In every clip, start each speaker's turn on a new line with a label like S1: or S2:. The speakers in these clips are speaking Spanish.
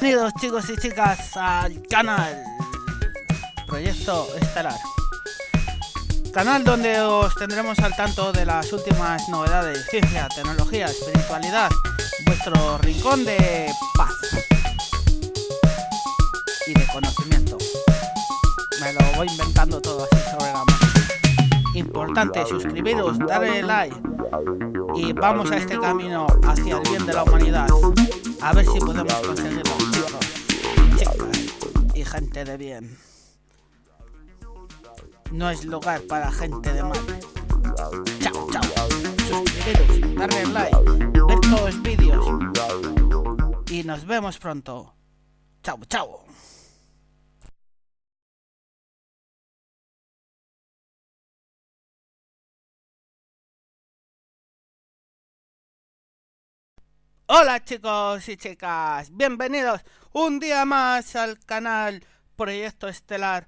S1: Bienvenidos chicos y chicas al canal Proyecto Estelar. Canal donde os tendremos al tanto de las últimas novedades, ciencia, tecnología, espiritualidad, vuestro rincón de paz y de conocimiento. Me lo voy inventando todo así sobre la mano. Importante, suscribiros, darle like y vamos a este camino hacia el bien de la humanidad. A ver si podemos conseguirlo, chicos, chicas y gente de bien. No es lugar para gente de mal. Chao, chao. Suscribiros, darle like, ver todos los vídeos. Y nos vemos pronto. Chao, chao. Hola chicos y chicas, bienvenidos un día más al canal Proyecto Estelar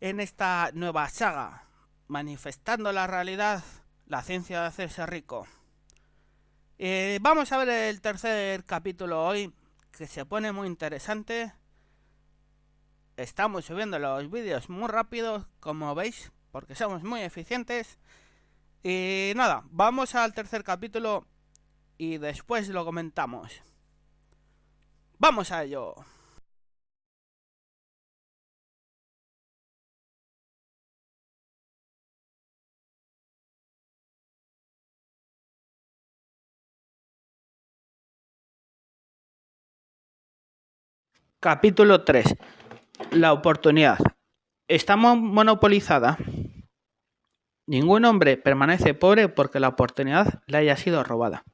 S1: en esta nueva saga, manifestando la realidad, la ciencia de hacerse rico. Eh, vamos a ver el tercer capítulo hoy, que se pone muy interesante. Estamos subiendo los vídeos muy rápido, como veis, porque somos muy eficientes. Y nada, vamos al tercer capítulo y después lo comentamos. ¡Vamos a ello! Capítulo 3. La oportunidad. ¿Está monopolizada? Ningún hombre permanece pobre porque la oportunidad le haya sido robada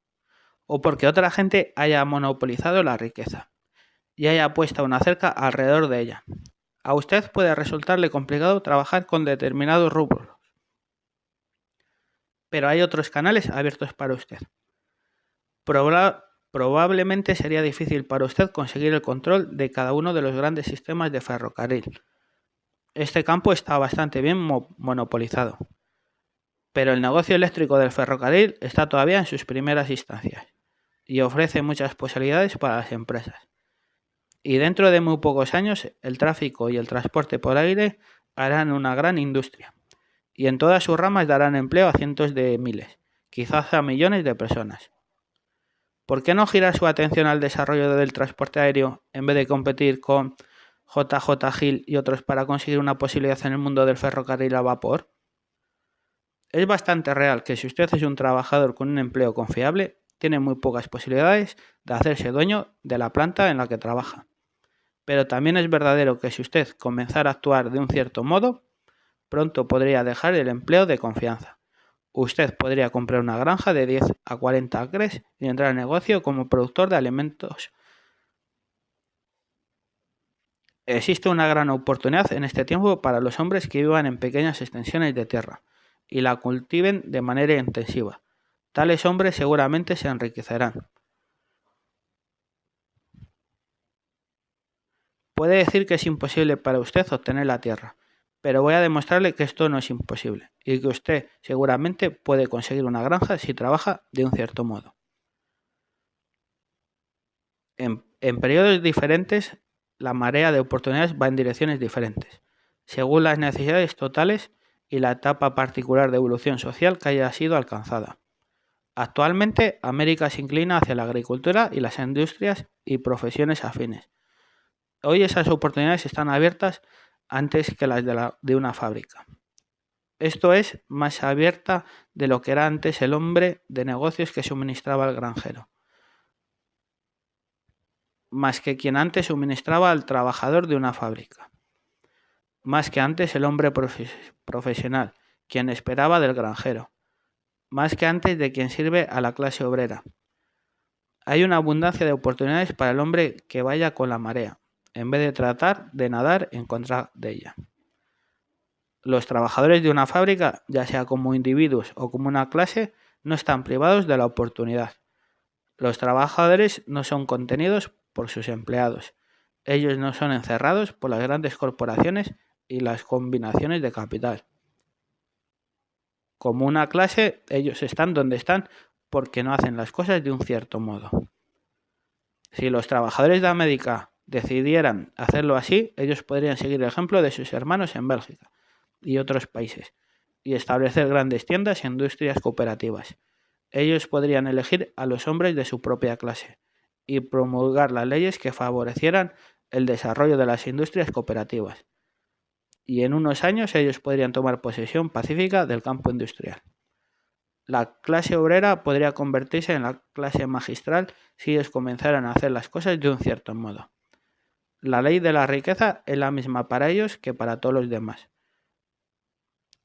S1: o porque otra gente haya monopolizado la riqueza y haya puesto una cerca alrededor de ella. A usted puede resultarle complicado trabajar con determinados rubros, pero hay otros canales abiertos para usted. probablemente sería difícil para usted conseguir el control de cada uno de los grandes sistemas de ferrocarril. Este campo está bastante bien monopolizado, pero el negocio eléctrico del ferrocarril está todavía en sus primeras instancias y ofrece muchas posibilidades para las empresas. Y dentro de muy pocos años el tráfico y el transporte por aire harán una gran industria y en todas sus ramas darán empleo a cientos de miles, quizás a millones de personas. ¿Por qué no girar su atención al desarrollo del transporte aéreo en vez de competir con JJ Hill y otros para conseguir una posibilidad en el mundo del ferrocarril a vapor? Es bastante real que si usted es un trabajador con un empleo confiable, tiene muy pocas posibilidades de hacerse dueño de la planta en la que trabaja. Pero también es verdadero que si usted comenzara a actuar de un cierto modo, pronto podría dejar el empleo de confianza. Usted podría comprar una granja de 10 a 40 acres y entrar al negocio como productor de alimentos. Existe una gran oportunidad en este tiempo para los hombres que vivan en pequeñas extensiones de tierra y la cultiven de manera intensiva Tales hombres seguramente se enriquecerán. Puede decir que es imposible para usted obtener la tierra, pero voy a demostrarle que esto no es imposible y que usted seguramente puede conseguir una granja si trabaja de un cierto modo. En, periodos diferentes, la marea de oportunidades va en direcciones diferentes, según las necesidades totales y la etapa particular de evolución social que haya sido alcanzada. Actualmente, América se inclina hacia la agricultura y las industrias y profesiones afines. Hoy esas oportunidades están abiertas antes que las de, una fábrica. Esto es más abierta de lo que era antes el hombre de negocios que suministraba al granjero, más que quien antes suministraba al trabajador de una fábrica, más que antes el hombre profesional, quien esperaba del granjero, más que antes de quien sirve a la clase obrera. Hay una abundancia de oportunidades para el hombre que vaya con la marea, en vez de tratar de nadar en contra de ella. Los trabajadores de una fábrica, ya sea como individuos o como una clase, no están privados de la oportunidad. Los trabajadores no son contenidos por sus empleados. Ellos no son encerrados por las grandes corporaciones y las combinaciones de capital como una clase, ellos están donde están porque no hacen las cosas de un cierto modo. Si los trabajadores de América decidieran hacerlo así, ellos podrían seguir el ejemplo de sus hermanos en Bélgica y otros países y establecer grandes tiendas e industrias cooperativas. Ellos podrían elegir a los hombres de su propia clase y promulgar las leyes que favorecieran el desarrollo de las industrias cooperativas. Y en unos años ellos podrían tomar posesión pacífica del campo industrial. La clase obrera podría convertirse en la clase magistral si ellos comenzaran a hacer las cosas de un cierto modo. La ley de la riqueza es la misma para ellos que para todos los demás.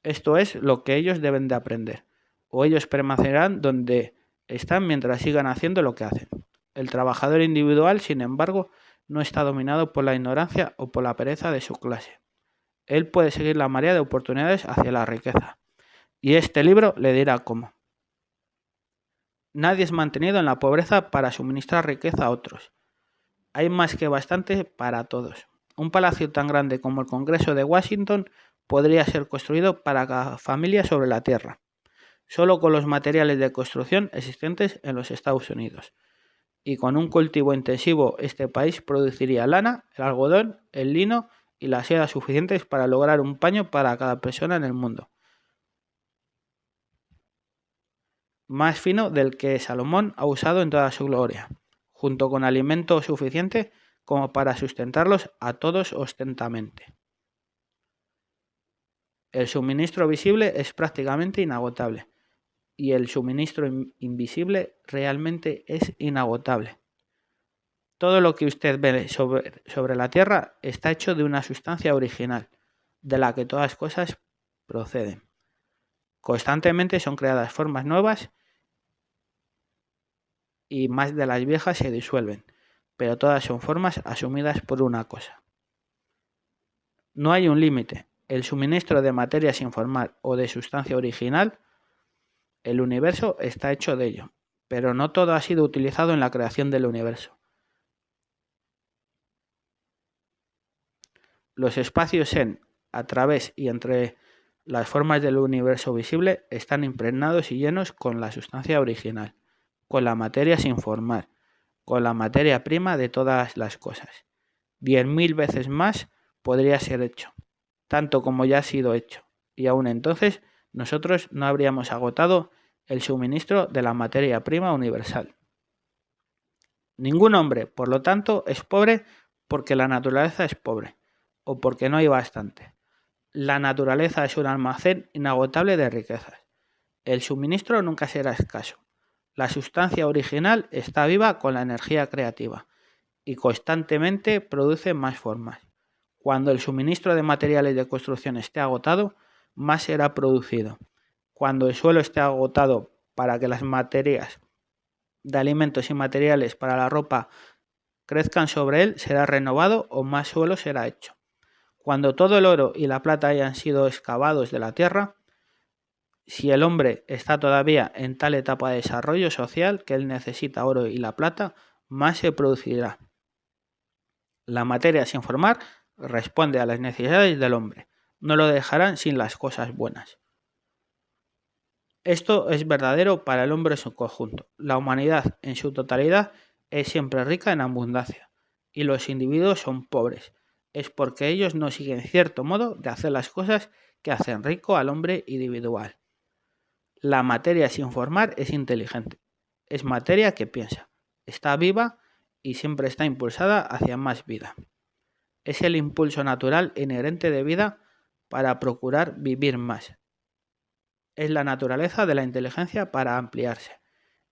S1: Esto es lo que ellos deben de aprender, o ellos permanecerán donde están mientras sigan haciendo lo que hacen. El trabajador individual, sin embargo, no está dominado por la ignorancia o por la pereza de su clase. Él puede seguir la marea de oportunidades hacia la riqueza. Y este libro le dirá cómo. Nadie es mantenido en la pobreza para suministrar riqueza a otros. Hay más que bastante para todos. Un palacio tan grande como el Congreso de Washington podría ser construido para cada familia sobre la Tierra, solo con los materiales de construcción existentes en los Estados Unidos. Y con un cultivo intensivo este país produciría lana, el algodón, el lino y la seda suficientes para lograr un paño para cada persona en el mundo. más fino del que Salomón ha usado en toda su gloria, junto con alimento suficiente como para sustentarlos a todos ostentamente. El suministro visible es prácticamente inagotable y el suministro invisible realmente es inagotable. Todo lo que usted ve sobre, sobre, la Tierra está hecho de una sustancia original, de la que todas cosas proceden. Constantemente son creadas formas nuevas y más de las viejas se disuelven, pero todas son formas asumidas por una cosa. No hay un límite. El suministro de materia sin formar o de sustancia original, el universo está hecho de ello, pero no todo ha sido utilizado en la creación del universo. Los espacios en, a través y entre las formas del universo visible están impregnados y llenos con la sustancia original con la materia sin formar, con la materia prima de todas las cosas. Diez mil veces más podría ser hecho, tanto como ya ha sido hecho, y aún entonces nosotros no habríamos agotado el suministro de la materia prima universal. Ningún hombre, por lo tanto, es pobre porque la naturaleza es pobre, o porque no hay bastante. La naturaleza es un almacén inagotable de riquezas. El suministro nunca será escaso. La sustancia original está viva con la energía creativa y constantemente produce más formas. Cuando el suministro de materiales de construcción esté agotado, más será producido. Cuando el suelo esté agotado para que las materias de alimentos y materiales para la ropa crezcan sobre él, será renovado o más suelo será hecho. Cuando todo el oro y la plata hayan sido excavados de la tierra, si el hombre está todavía en tal etapa de desarrollo social que él necesita oro y la plata, más se producirá. La materia sin formar responde a las necesidades del hombre. No lo dejarán sin las cosas buenas. Esto es verdadero para el hombre en su conjunto. La humanidad en su totalidad es siempre rica en abundancia y los individuos son pobres. Es porque ellos no siguen cierto modo de hacer las cosas que hacen rico al hombre individual. La materia sin formar es inteligente. Es materia que piensa. Está viva y siempre está impulsada hacia más vida. Es el impulso natural inherente de vida para procurar vivir más. Es la naturaleza de la inteligencia para ampliarse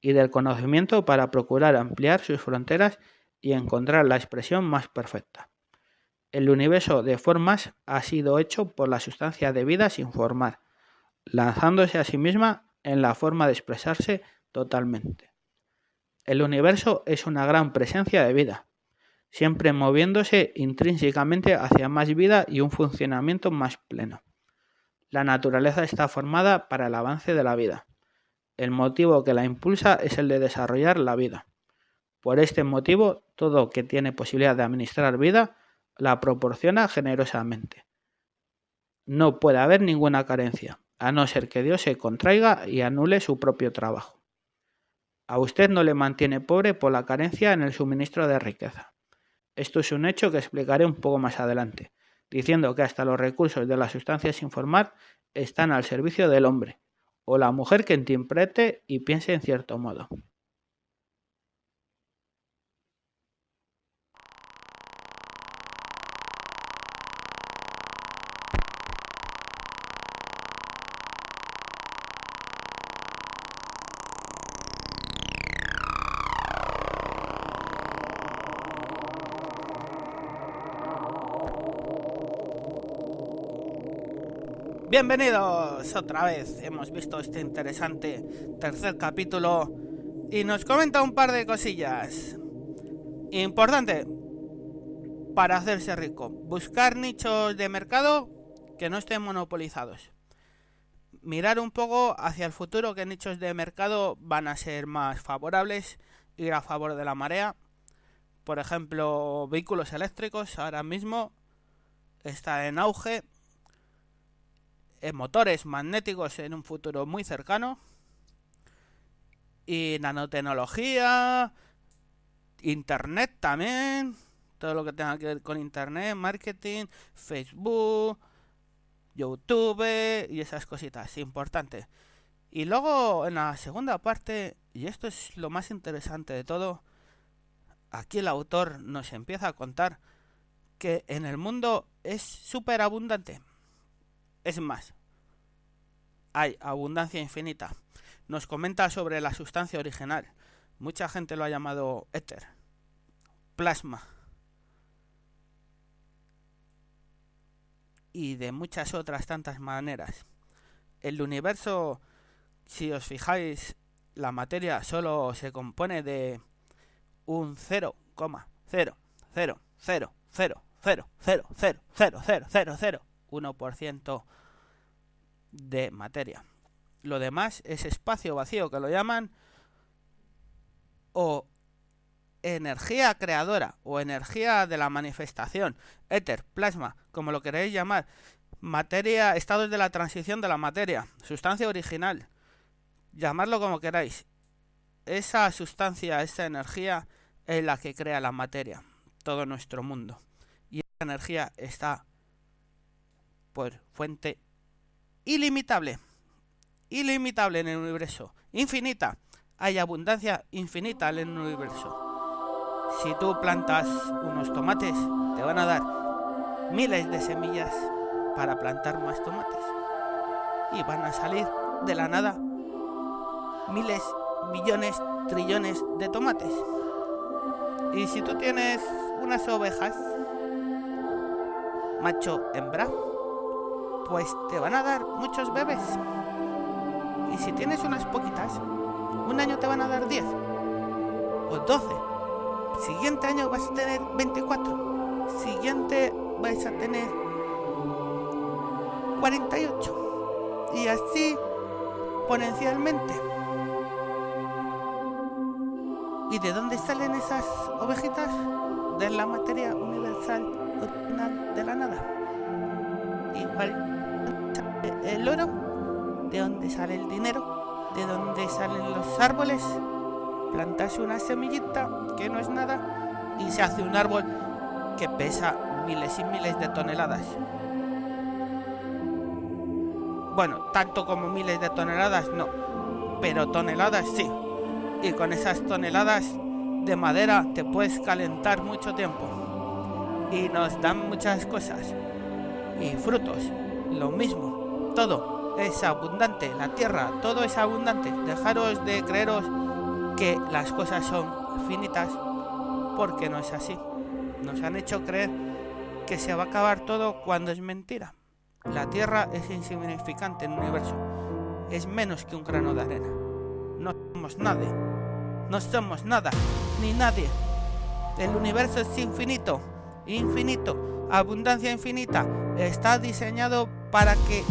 S1: y del conocimiento para procurar ampliar sus fronteras y encontrar la expresión más perfecta. El universo de formas ha sido hecho por la sustancia de vida sin formar, lanzándose a sí misma en la forma de expresarse totalmente. El universo es una gran presencia de vida, siempre moviéndose intrínsecamente hacia más vida y un funcionamiento más pleno. La naturaleza está formada para el avance de la vida. El motivo que la impulsa es el de desarrollar la vida. Por este motivo, todo que tiene posibilidad de administrar vida la proporciona generosamente. No puede haber ninguna carencia a no ser que Dios se contraiga y anule su propio trabajo. A usted no le mantiene pobre por la carencia en el suministro de riqueza. Esto es un hecho que explicaré un poco más adelante, diciendo que hasta los recursos de las sustancias sin formar están al servicio del hombre, o la mujer que interprete y piense en cierto modo. Bienvenidos otra vez. Hemos visto este interesante tercer capítulo y nos comenta un par de cosillas. Importante para hacerse rico. Buscar nichos de mercado que no estén monopolizados. Mirar un poco hacia el futuro qué nichos de mercado van a ser más favorables, ir a favor de la marea. Por ejemplo, vehículos eléctricos ahora mismo está en auge motores magnéticos en un futuro muy cercano. Y nanotecnología, internet también, todo lo que tenga que ver con internet, marketing, Facebook, YouTube y esas cositas importantes. Y luego en la segunda parte, y esto es lo más interesante de todo, aquí el autor nos empieza a contar que en el mundo es súper abundante. Es más, hay abundancia infinita. Nos comenta sobre la sustancia original. Mucha gente lo ha llamado éter, plasma. Y de muchas otras tantas maneras. El universo, si os fijáis, la materia solo se compone de un 0,000000000000001% de materia. Lo demás es espacio vacío, que lo llaman o energía creadora o energía de la manifestación, éter, plasma, como lo queréis llamar, materia, estados de la transición de la materia, sustancia original, llamarlo como queráis. Esa sustancia, esa energía es la que crea la materia, todo nuestro mundo. Y esa energía está fuente ilimitable. Ilimitable en el universo. Infinita. Hay abundancia infinita en el universo. Si tú plantas unos tomates, te van a dar miles de semillas para plantar más tomates. Y van a salir de la nada miles, millones, trillones de tomates. Y si tú tienes unas ovejas, macho, hembra, pues te van a dar muchos bebés. Y si tienes unas poquitas, un año te van a dar 10 o 12. Siguiente año vas a tener 24. Siguiente vais a tener 48. Y así exponencialmente. ¿Y de dónde salen esas ovejitas? De la materia universal de la nada. Igual el oro, de dónde sale el dinero, de dónde salen los árboles. Plantarse una semillita que no es nada y se hace un árbol que pesa miles y miles de toneladas. Bueno, tanto como miles de toneladas no, pero toneladas sí. Y con esas toneladas de madera te puedes calentar mucho tiempo. Y nos dan muchas cosas. Y frutos, lo mismo todo es abundante, la tierra, todo es abundante. Dejaros de creeros que las cosas son finitas, porque no es así. Nos han hecho creer que se va a acabar todo cuando es mentira. La tierra es insignificante en el universo, es menos que un grano de arena. No somos nadie, no somos nada, ni nadie. El universo es infinito, infinito, abundancia infinita. Está diseñado para que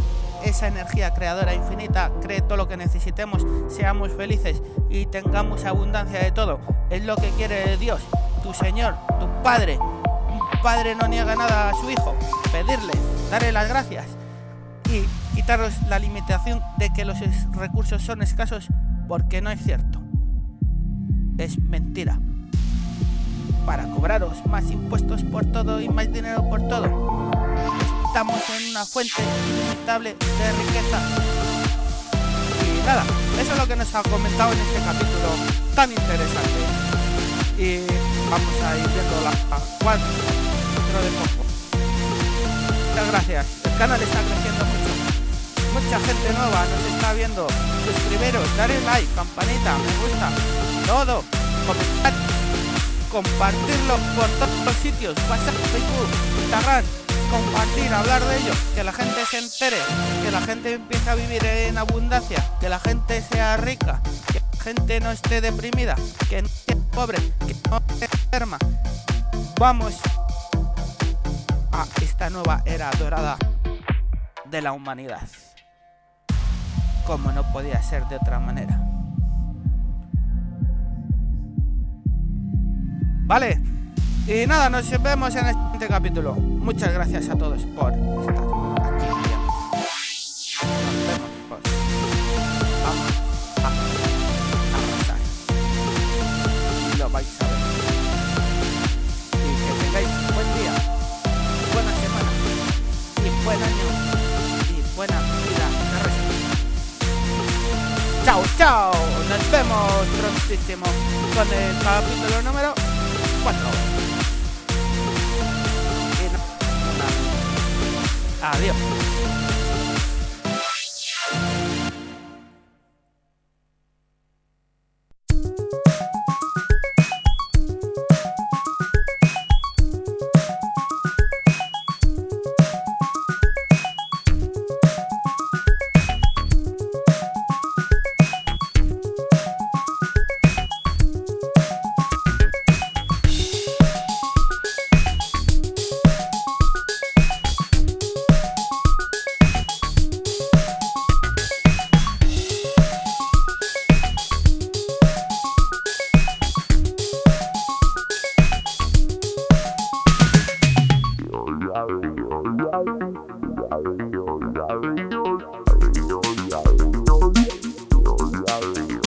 S1: esa energía creadora infinita cree todo lo que necesitemos, seamos felices y tengamos abundancia de todo. Es lo que quiere Dios, tu Señor, tu Padre. Un padre no niega nada a su hijo. Pedirle, darle las gracias y quitaros la limitación de que los recursos son escasos porque no es cierto. Es mentira. para cobraros más impuestos por todo y más dinero por todo. Estamos en una fuente ilimitable de riqueza. Y nada, eso es lo que nos ha comentado en este capítulo tan interesante. Y vamos a ir viendo la cuatro dentro de poco. Muchas gracias. El canal está creciendo mucho. Mucha gente nueva nos está viendo. Suscribiros, darle like, campanita, me gusta, todo. Comentar, compartirlo por todos los sitios. WhatsApp, Facebook, Instagram. Compartir, hablar de ello, que la gente se entere, que la gente empiece a vivir en abundancia, que la gente sea rica, que la gente no esté deprimida, que no esté pobre, que no esté enferma. Vamos a esta nueva era dorada de la humanidad. Como no podía ser de otra manera. Vale. Y nada, nos vemos en el siguiente capítulo. Muchas gracias a todos por estar aquí. Nos vemos, pues. Vamos a arrasar. Lo vais a ver. Y que tengáis buen día, buena semana y buen año y buena vida Chao, chao. Nos vemos prontísimo con el capítulo número 4. Adiós.